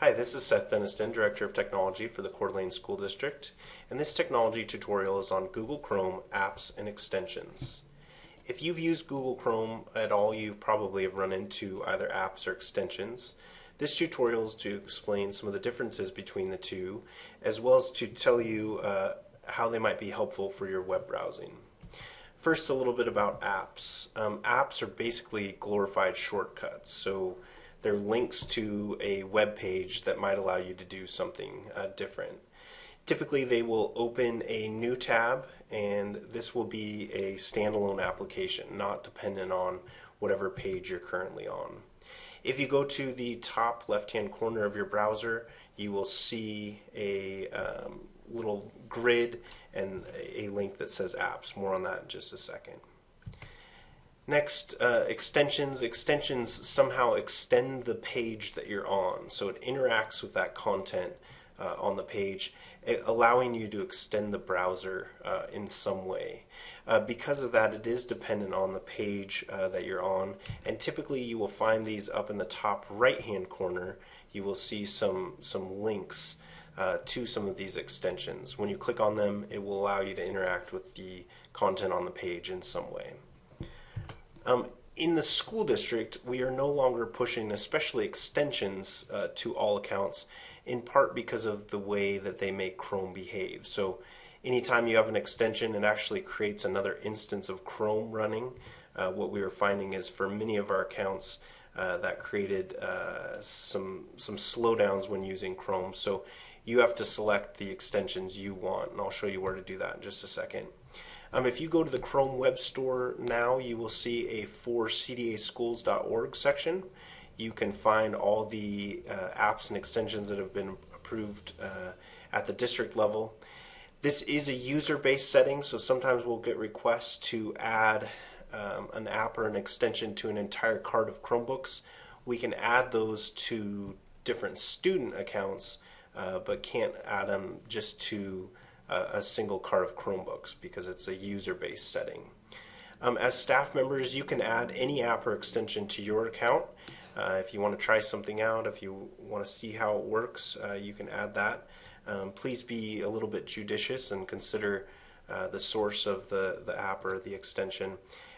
Hi, this is Seth Denniston, Director of Technology for the Coeur d'Alene School District, and this technology tutorial is on Google Chrome apps and extensions. If you've used Google Chrome at all, you probably have run into either apps or extensions. This tutorial is to explain some of the differences between the two, as well as to tell you uh, how they might be helpful for your web browsing. First, a little bit about apps. Um, apps are basically glorified shortcuts. So they're links to a web page that might allow you to do something uh, different. Typically, they will open a new tab, and this will be a standalone application, not dependent on whatever page you're currently on. If you go to the top left-hand corner of your browser, you will see a um, little grid and a link that says apps. More on that in just a second. Next, uh, extensions. Extensions somehow extend the page that you're on, so it interacts with that content uh, on the page, allowing you to extend the browser uh, in some way. Uh, because of that, it is dependent on the page uh, that you're on, and typically you will find these up in the top right-hand corner. You will see some some links uh, to some of these extensions. When you click on them, it will allow you to interact with the content on the page in some way. Um, in the school district, we are no longer pushing, especially extensions, uh, to all accounts, in part because of the way that they make Chrome behave. So, anytime you have an extension, it actually creates another instance of Chrome running. Uh, what we were finding is for many of our accounts, uh, that created uh, some some slowdowns when using Chrome. So you have to select the extensions you want, and I'll show you where to do that in just a second. Um, if you go to the Chrome Web Store now, you will see a for cdaschools.org section. You can find all the uh, apps and extensions that have been approved uh, at the district level. This is a user-based setting, so sometimes we'll get requests to add um, an app or an extension to an entire cart of Chromebooks. We can add those to different student accounts, uh, but can't add them just to a, single cart of Chromebooks because it's a user-based setting. Um, as staff members, you can add any app or extension to your account. Uh, if you want to try something out, if you want to see how it works, uh, you can add that. Um, please be a little bit judicious and consider uh, the source of the, the app or the extension.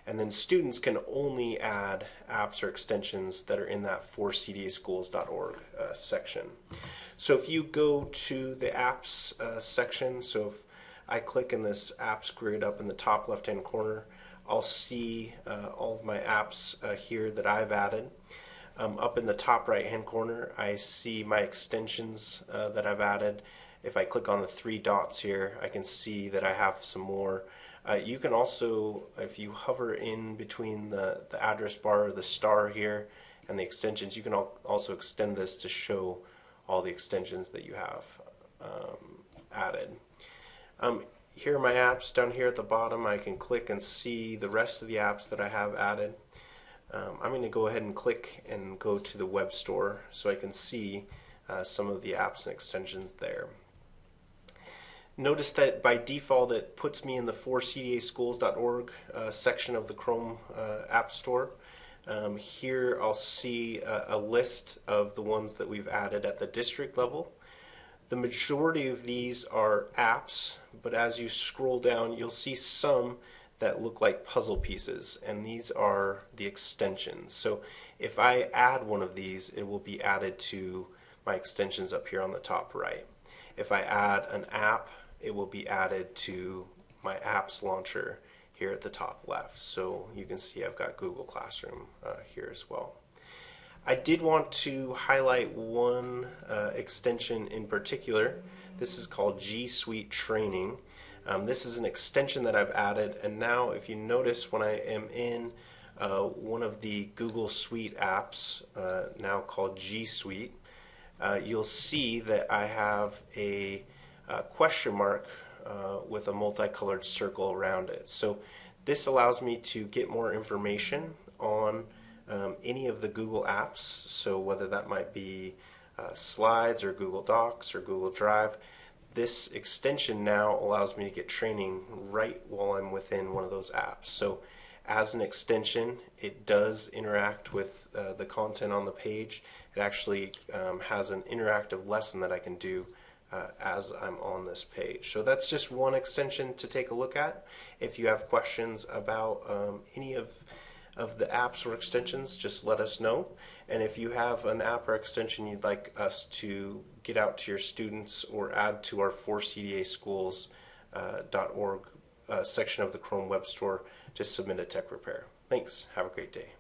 And then students can only add apps or extensions that are in that forcdaschools.org uh, section. So if you go to the apps uh, section, so if I click in this apps grid up in the top left hand corner, I'll see uh, all of my apps uh, here that I've added. Um, up in the top right hand corner, I see my extensions uh, that I've added. If I click on the three dots here, I can see that I have some more uh, you can also, if you hover in between the, the address bar the star here and the extensions, you can al also extend this to show all the extensions that you have um, added. Um, here are my apps down here at the bottom. I can click and see the rest of the apps that I have added. Um, I'm going to go ahead and click and go to the web store so I can see uh, some of the apps and extensions there. Notice that by default it puts me in the forcdaschools.org uh, section of the Chrome uh, App Store. Um, here I'll see a, a, list of the ones that we've added at the district level. The majority of these are apps, but as you scroll down you'll see some that look like puzzle pieces, and these are the extensions. So if I add one of these, it will be added to my extensions up here on the top right. If I add an app, it will be added to my apps launcher here at the top left. So you can see I've got Google Classroom uh, here as well. I did want to highlight one uh, extension in particular. This is called G Suite Training. Um, this is an extension that I've added and now if you notice when I am in uh, one of the Google Suite apps uh, now called G Suite, uh, you'll see that I have a uh, question mark uh, with a multicolored circle around it. So this allows me to get more information on um, any of the Google apps. So whether that might be uh, Slides or Google Docs or Google Drive, this extension now allows me to get training right while I'm within one of those apps. So as an extension, it does interact with uh, the content on the page. It actually um, has an interactive lesson that I can do uh, as I'm on this page. So that's just one extension to take a look at. If you have questions about um, any of of the apps or extensions, just let us know. And if you have an app or extension you'd like us to get out to your students or add to our 4cdaschools.org uh, uh, section of the Chrome Web Store, just submit a tech repair. Thanks. Have a great day.